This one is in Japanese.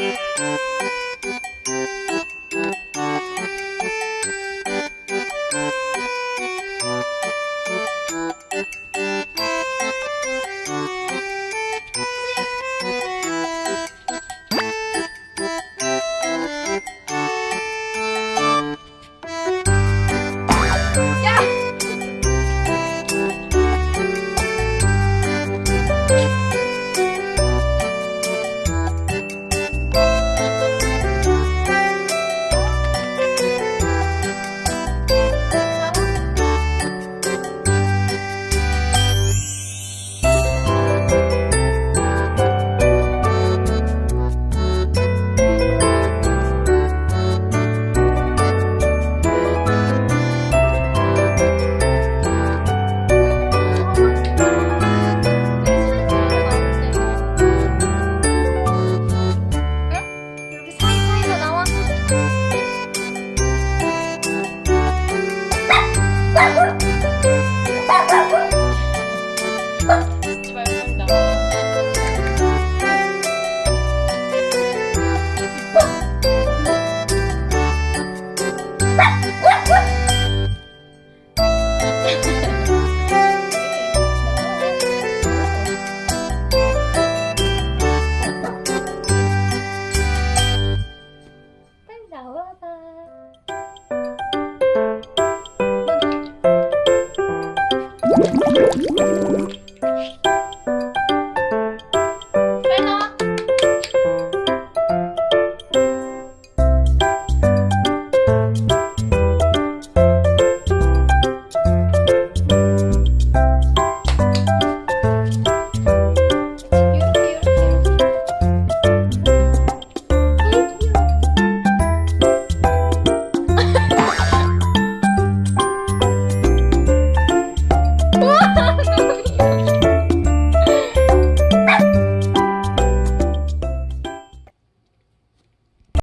you